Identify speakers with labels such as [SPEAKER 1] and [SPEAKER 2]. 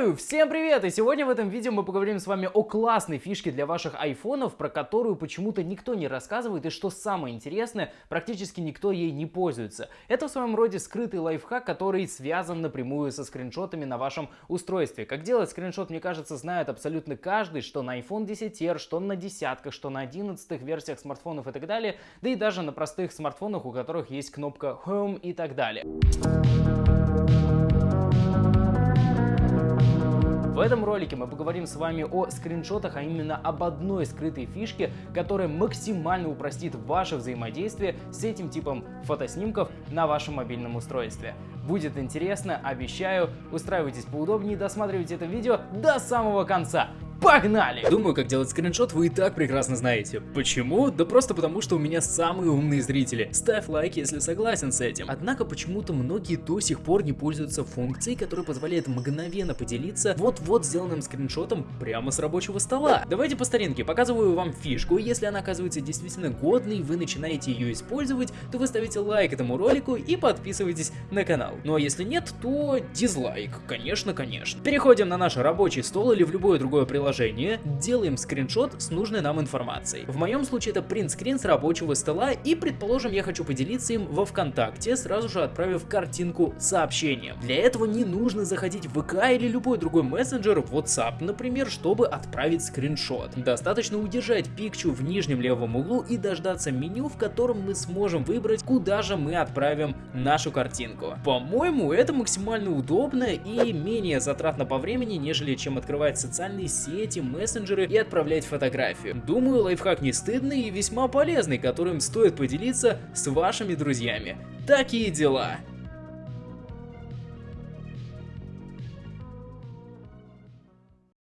[SPEAKER 1] Всем привет! И сегодня в этом видео мы поговорим с вами о классной фишке для ваших айфонов, про которую почему-то никто не рассказывает, и что самое интересное, практически никто ей не пользуется. Это в своем роде скрытый лайфхак, который связан напрямую со скриншотами на вашем устройстве. Как делать скриншот, мне кажется, знает абсолютно каждый, что на iPhone 10R, что на десятках, что на 11 версиях смартфонов и так далее, да и даже на простых смартфонах, у которых есть кнопка Home и так далее. В этом ролике мы поговорим с вами о скриншотах, а именно об одной скрытой фишке, которая максимально упростит ваше взаимодействие с этим типом фотоснимков на вашем мобильном устройстве. Будет интересно, обещаю. Устраивайтесь поудобнее досматривайте это видео до самого конца. Погнали! Думаю, как делать скриншот вы и так прекрасно знаете. Почему? Да просто потому, что у меня самые умные зрители. Ставь лайк, если согласен с этим. Однако почему-то многие до сих пор не пользуются функцией, которая позволяет мгновенно поделиться вот-вот сделанным скриншотом прямо с рабочего стола. Давайте по старинке, показываю вам фишку. Если она оказывается действительно годной, вы начинаете ее использовать, то вы ставите лайк этому ролику и подписывайтесь на канал. Ну а если нет, то дизлайк. Конечно, конечно. Переходим на наш рабочий стол или в любое другое приложение приложение, делаем скриншот с нужной нам информацией. В моем случае это принт-скрин с рабочего стола и, предположим, я хочу поделиться им во ВКонтакте, сразу же отправив картинку сообщением. Для этого не нужно заходить в ВК или любой другой мессенджер, WhatsApp, например, чтобы отправить скриншот. Достаточно удержать пикчу в нижнем левом углу и дождаться меню, в котором мы сможем выбрать, куда же мы отправим нашу картинку. По-моему, это максимально удобно и менее затратно по времени, нежели чем открывать социальные сети соцсети, мессенджеры и отправлять фотографию. Думаю, лайфхак не стыдный и весьма полезный, которым стоит поделиться с вашими друзьями. Такие дела.